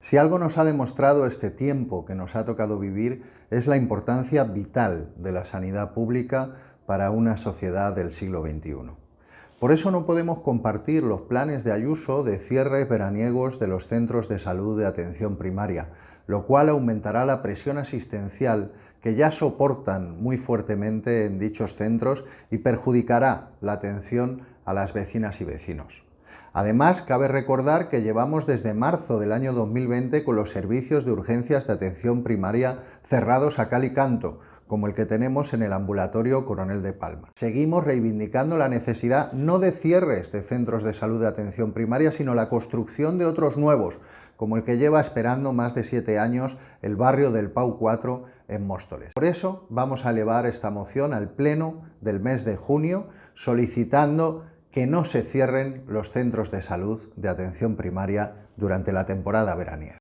Si algo nos ha demostrado este tiempo que nos ha tocado vivir es la importancia vital de la sanidad pública para una sociedad del siglo XXI. Por eso no podemos compartir los planes de Ayuso de cierres veraniegos de los centros de salud de atención primaria, lo cual aumentará la presión asistencial que ya soportan muy fuertemente en dichos centros y perjudicará la atención a las vecinas y vecinos. Además, cabe recordar que llevamos desde marzo del año 2020 con los servicios de urgencias de atención primaria cerrados a cal y canto, como el que tenemos en el ambulatorio Coronel de Palma. Seguimos reivindicando la necesidad no de cierres de centros de salud de atención primaria, sino la construcción de otros nuevos, como el que lleva esperando más de siete años el barrio del Pau 4 en Móstoles. Por eso vamos a elevar esta moción al Pleno del mes de junio, solicitando que no se cierren los centros de salud de atención primaria durante la temporada veraniega.